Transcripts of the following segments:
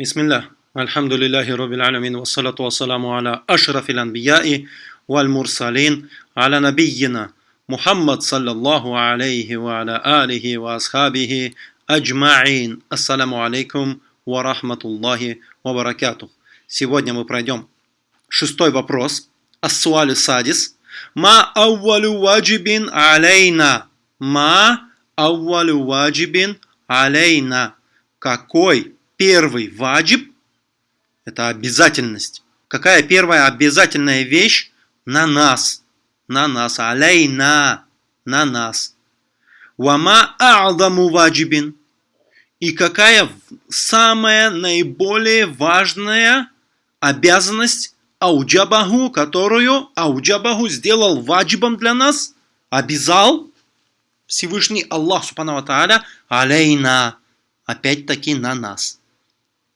بسم الله الحمد لله رب العالمين والصلاة والسلام على أشرف الأنبياء والمرسلين على نبينا محمد صلى الله عليه وعلى آله وأصحابه أجمعين السلام عليكم ورحمة الله وبركاته Сегодня мы пройдем шестой вопрос. Ассуалю садис. Ма ауалю ваджибин алейна. Ма ауалю ваджибин алейна. Какой первый ваджиб – это обязательность. Какая первая обязательная вещь на нас? На нас. Алейна. На нас. Вама а'даму ваджибин. И какая самая наиболее важная обязанность ауджабаху, которую ауджабаху сделал ваджибом для нас, обязал Всевышний Аллах Субхану Тааля алейна, опять-таки на нас.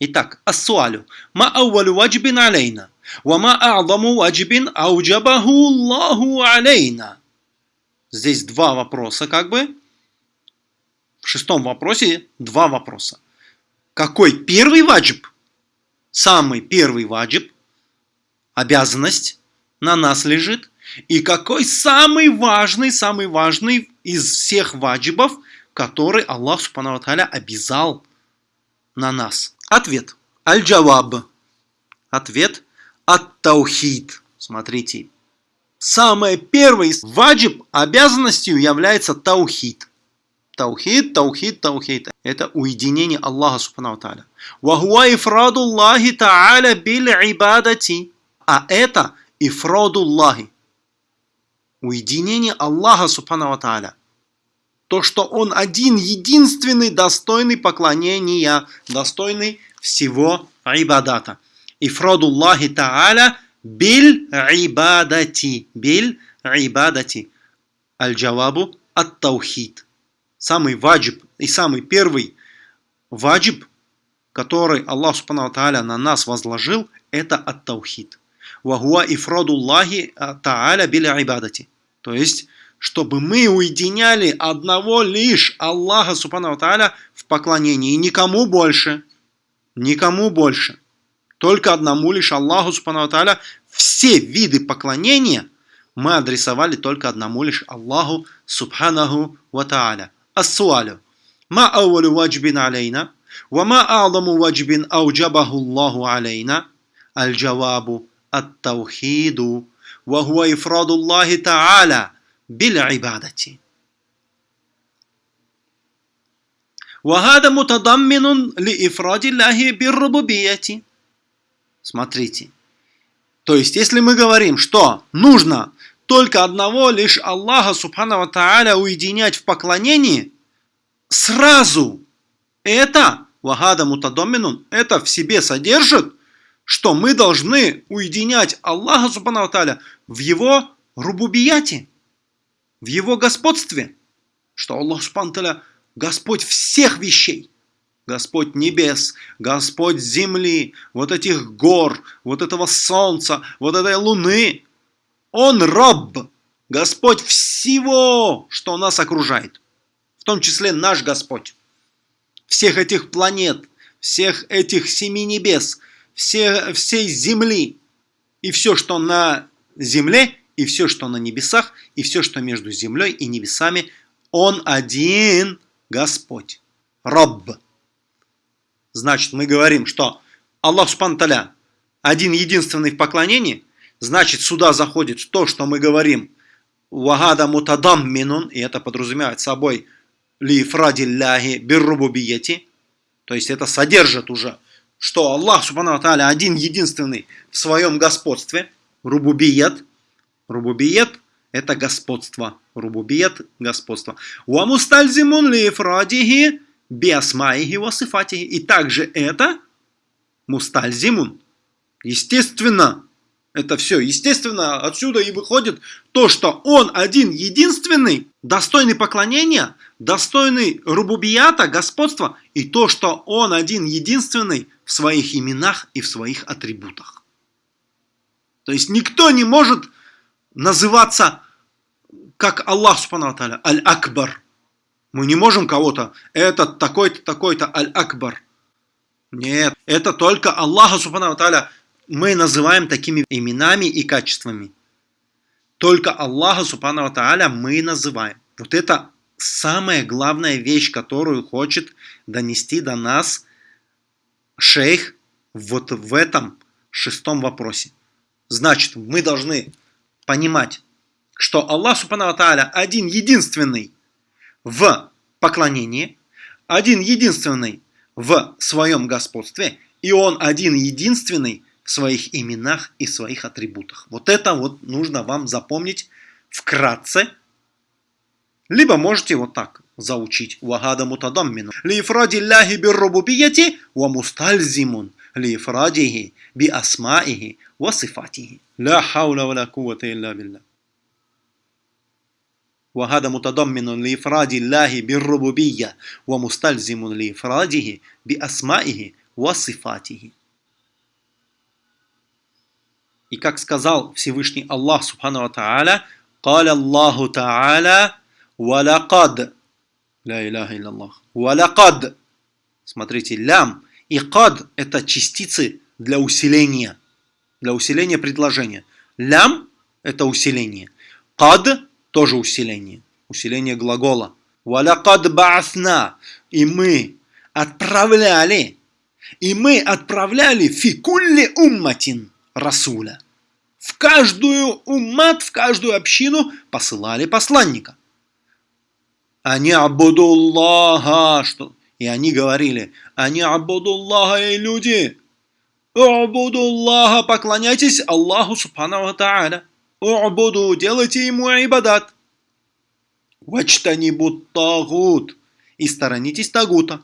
Итак, ассуалю. Ма ауалю ваджибин алейна. Ва ма а'даму ваджибин ауджабаху Аллаху алейна. Здесь два вопроса как бы. В шестом вопросе два вопроса. Какой первый ваджиб? Самый первый ваджиб, обязанность на нас лежит. И какой самый важный, самый важный из всех ваджибов, который Аллах Субхану обязал на нас? Ответ. Аль-Джаваб. Ответ. Ат-Таухид. Смотрите. Самый первый ваджиб обязанностью является таухид. Таухид, таухид, таухид. Это уединение Аллаха Субхану Тааля. Вахуа ифрадуллахи Тааля бил ибадати. А это ифрадуллахи. Уединение Аллаха Субхану Тааля то, что Он один, единственный, достойный поклонения, достойный всего ибадата. Ифрадуллахи та'аля биль ибадати. Биль ибадати. Аль-джавабу ат-таухид. Самый ваджиб и самый первый ваджиб, который Аллах Субхану Тааля на нас возложил, это ат-таухид. Вахуа ифрадуллахи та'аля биль ибадати. То есть, чтобы мы уединяли одного лишь Аллаха Субхану Тааля в поклонении, и никому больше. Никому больше. Только одному лишь Аллаху Субхану Тааля все виды поклонения мы адресовали только одному лишь Аллаху Субханаху Ва Тааля. Ассуалю. Ма ауалю ваджбин алейна, ва ма а'даму ваджбин ауджабаху Аллаху алейна, аль-джавабу ат-таухиду, ва хуа ифраду Аллахи Тааля – بالعبادة وهذا متضمن لإفراد الله بالربوبية Смотрите. То есть, если мы говорим, что нужно только одного лишь Аллаха Субхану Тааля уединять в поклонении, сразу это, вагада мутадоминун, это в себе содержит, что мы должны уединять Аллаха Субхану Тааля в его рубубияте в его господстве, что Аллах Субтитры Господь всех вещей. Господь небес, Господь земли, вот этих гор, вот этого солнца, вот этой луны. Он раб, Господь всего, что нас окружает. В том числе наш Господь. Всех этих планет, всех этих семи небес, все, всей земли. И все, что на земле, и все, что на небесах, и все, что между землей и небесами, Он один Господь. Рабб. Значит, мы говорим, что Аллах Субтитры один единственный в поклонении, значит, сюда заходит то, что мы говорим «Вагада мутадам минун», и это подразумевает собой «Ли фрадилляхи биррубубияти», то есть это содержит уже, что Аллах Субхану один единственный в своем господстве, рубубият, Рубубиет – это господство. Рубубиет – господство. Уамустальзимун ли фрадихи биасмаихи васифатихи. И также это мустальзимун. Естественно, это все. Естественно, отсюда и выходит то, что он один единственный, достойный поклонения, достойный рубубията, господства, и то, что он один единственный в своих именах и в своих атрибутах. То есть никто не может называться как Аллах Субхану Аль-Акбар. Мы не можем кого-то, этот такой-то, такой-то, Аль-Акбар. Нет, это только Аллаха Субхану мы называем такими именами и качествами. Только Аллаха Субхану мы называем. Вот это самая главная вещь, которую хочет донести до нас шейх вот в этом шестом вопросе. Значит, мы должны понимать, что Аллах Субхану Тааля один единственный в поклонении, один единственный в своем господстве, и Он один единственный в своих именах и своих атрибутах. Вот это вот нужно вам запомнить вкратце, либо можете вот так заучить. Вагада мутадаммину. Лифради ляхи биррубубияти ва мустальзимун лифрадихи би асмаихи ва сифатихи. Ля хаула ва ля кувата илля билля. وهذا متضمن لإفراد الله بالربوبية ومستلزم لإفراده بأسمائه وصفاته. И как сказал Всевышний Аллах Субхану Ва Тааля, قال الله تعالى ولقد لا إله إلا الله ولقد Смотрите, лям и кад – это частицы для усиления, для усиления предложения. Лям – это усиление. Кад тоже усиление, усиление глагола. Валякад баасна, и мы отправляли, и мы отправляли фикулли умматин расуля. В каждую уммат, в каждую общину посылали посланника. Они абудуллаха, что? И они говорили, они абудуллаха и люди. Абудуллаха, поклоняйтесь Аллаху Субхану Тааля. У'буду, делайте ему ибадат. Вачтанибут тагут. И сторонитесь тагута.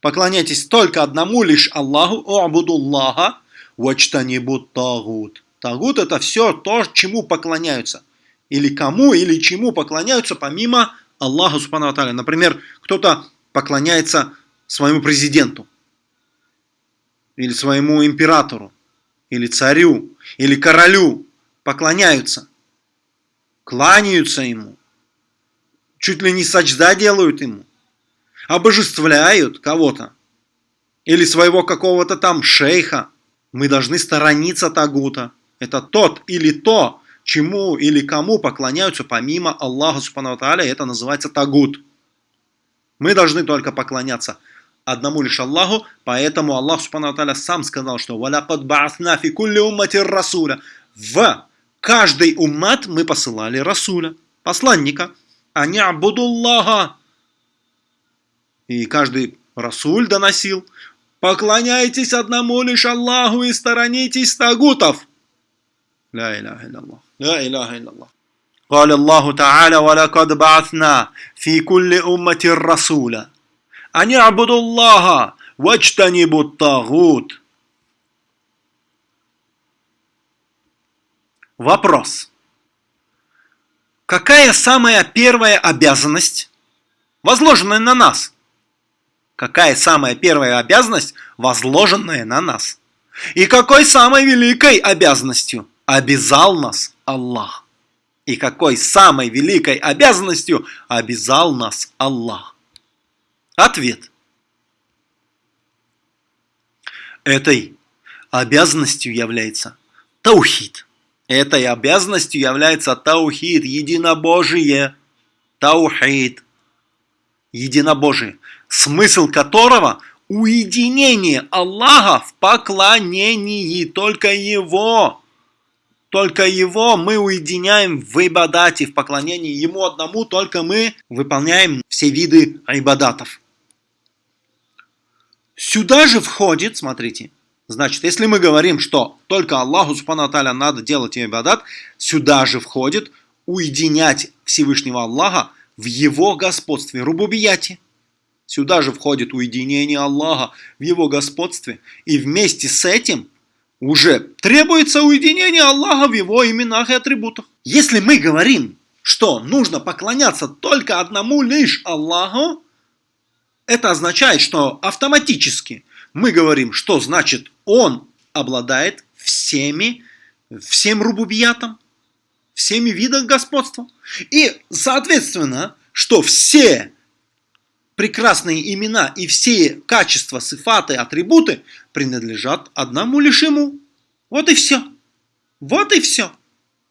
Поклоняйтесь только одному лишь Аллаху, у'будуллаха, вачтанибут тагут. Тагут это все то, чему поклоняются. Или кому, или чему поклоняются помимо Аллаха Субхану Аталя. Например, кто-то поклоняется своему президенту. Или своему императору. Или царю. Или королю поклоняются, кланяются ему, чуть ли не сачда делают ему, обожествляют кого-то или своего какого-то там шейха. Мы должны сторониться Тагута. Это тот или то, чему или кому поклоняются помимо Аллаха Субхану это называется Тагут. Мы должны только поклоняться одному лишь Аллаху, поэтому Аллах Субхану Тааля сам сказал, что «Валякад баасна фи кулли уммати расуля» в каждый уммат мы посылали Расуля, посланника. А не Абудуллаха. И каждый Расуль доносил. Поклоняйтесь одному лишь Аллаху и сторонитесь тагутов. لا إله إلا الله لا إله إلا الله قال الله تعالى ولقد بعثنا في كل أمة رسولا они абудуллаха, вачтанибут тагут. Вопрос. Какая самая первая обязанность, возложенная на нас? Какая самая первая обязанность, возложенная на нас? И какой самой великой обязанностью обязал нас Аллах? И какой самой великой обязанностью обязал нас Аллах? Ответ. Этой обязанностью является таухид. Этой обязанностью является таухид, единобожие. Таухид. Единобожие. Смысл которого уединение Аллаха в поклонении. Только Его. Только Его мы уединяем в ибадате, в поклонении. Ему одному только мы выполняем все виды ибадатов. Сюда же входит, смотрите, Значит, если мы говорим, что только Аллаху Субхану Аталя надо делать ибадат, сюда же входит уединять Всевышнего Аллаха в его господстве, рубубияте. Сюда же входит уединение Аллаха в его господстве. И вместе с этим уже требуется уединение Аллаха в его именах и атрибутах. Если мы говорим, что нужно поклоняться только одному лишь Аллаху, это означает, что автоматически мы говорим, что значит он обладает всеми, всем рубубиятом, всеми видами господства. И, соответственно, что все прекрасные имена и все качества, сифаты, атрибуты принадлежат одному лишь ему. Вот и все. Вот и все.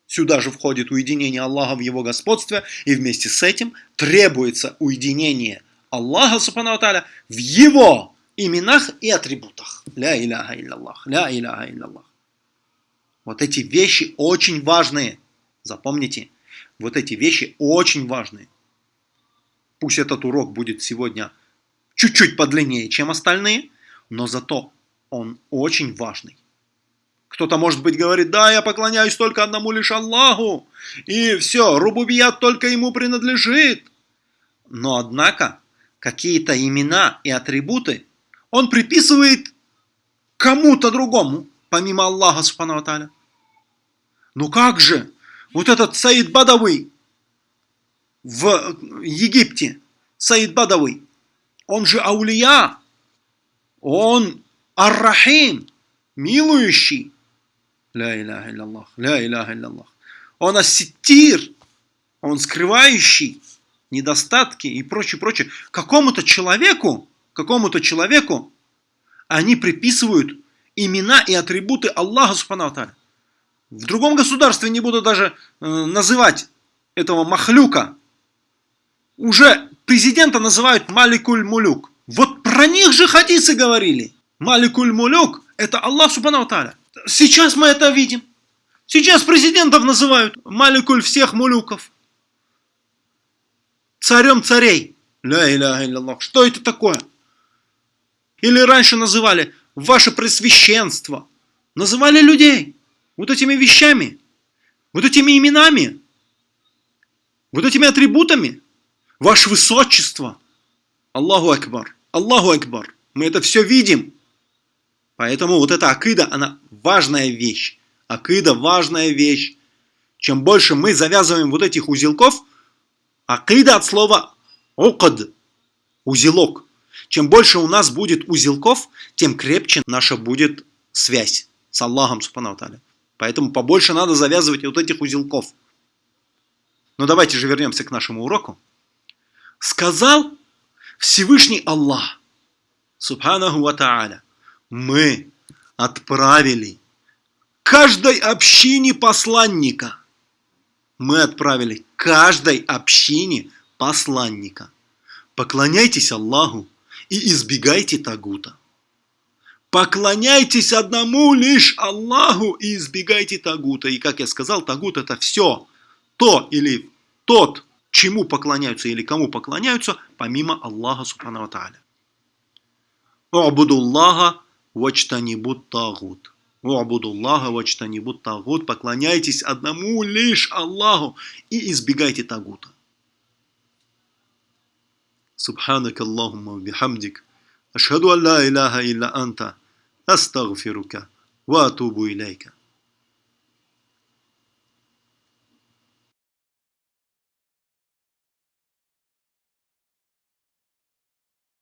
Сюда же входит уединение Аллаха в его господстве, и вместе с этим требуется уединение Аллаха, субхану в его именах и атрибутах. Ля иляха илляллах, ля иляха илляллах. Вот эти вещи очень важные. Запомните, вот эти вещи очень важные. Пусть этот урок будет сегодня чуть-чуть подлиннее, чем остальные, но зато он очень важный. Кто-то, может быть, говорит, да, я поклоняюсь только одному лишь Аллаху, и все, рубубият только ему принадлежит. Но, однако, какие-то имена и атрибуты он приписывает кому-то другому, помимо Аллаха, субхану Аталя. Ну как же, вот этот Саид Бадавый в Египте, Саид Бадавый, он же Аулия, он Ар-Рахим, милующий. Ля иляха илляллах, ля иляха илляллах. Он асситир, он скрывающий недостатки и прочее, прочее. Какому-то человеку какому-то человеку, они приписывают имена и атрибуты Аллаха Субхану В другом государстве не буду даже э, называть этого махлюка. Уже президента называют Маликуль Мулюк. Вот про них же хадисы говорили. Маликуль Мулюк – это Аллах Субхану Сейчас мы это видим. Сейчас президентов называют Маликуль всех мулюков. Царем царей. Ля иля илля Что это такое? Или раньше называли ваше пресвященство. Называли людей вот этими вещами, вот этими именами, вот этими атрибутами. Ваше высочество. Аллаху Акбар. Аллаху Акбар. Мы это все видим. Поэтому вот эта акида, она важная вещь. Акида важная вещь. Чем больше мы завязываем вот этих узелков, акида от слова окад, узелок. Чем больше у нас будет узелков, тем крепче наша будет связь с Аллахом Субхану Поэтому побольше надо завязывать вот этих узелков. Но давайте же вернемся к нашему уроку. Сказал Всевышний Аллах, Субханаху Ва Та'аля, мы отправили каждой общине посланника. Мы отправили каждой общине посланника. Поклоняйтесь Аллаху и избегайте тагута. Поклоняйтесь одному лишь Аллаху и избегайте тагута. И как я сказал, тагут это все. То или тот, чему поклоняются или кому поклоняются, помимо Аллаха Субхану Тааля. Убудуллаха вачтанибут тагут. Убудуллаха вачтанибут тагут. Поклоняйтесь одному лишь Аллаху и избегайте тагута. سبحانك اللهم وبحمدك أشهد أن لا إله إلا أنت أستغفرك وأتوب إليك